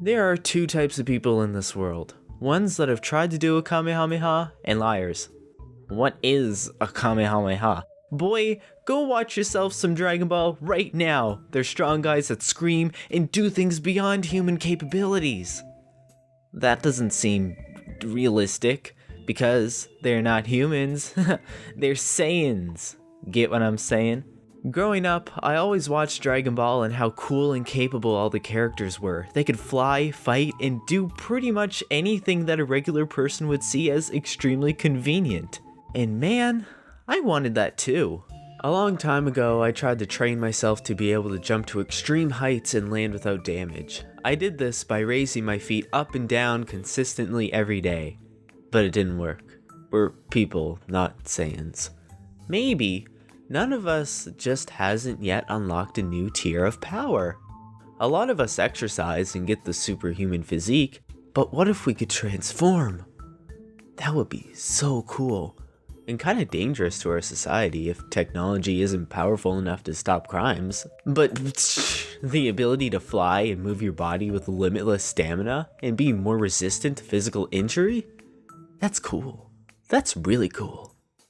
There are two types of people in this world. Ones that have tried to do a Kamehameha, and liars. What is a Kamehameha? Boy, go watch yourself some Dragon Ball right now. They're strong guys that scream and do things beyond human capabilities. That doesn't seem realistic, because they're not humans. they're Saiyans. Get what I'm saying? Growing up, I always watched Dragon Ball and how cool and capable all the characters were. They could fly, fight, and do pretty much anything that a regular person would see as extremely convenient. And man, I wanted that too. A long time ago, I tried to train myself to be able to jump to extreme heights and land without damage. I did this by raising my feet up and down consistently every day. But it didn't work. We're people, not Saiyans. Maybe none of us just hasn't yet unlocked a new tier of power. A lot of us exercise and get the superhuman physique, but what if we could transform? That would be so cool. And kind of dangerous to our society if technology isn't powerful enough to stop crimes. But the ability to fly and move your body with limitless stamina and be more resistant to physical injury? That's cool. That's really cool.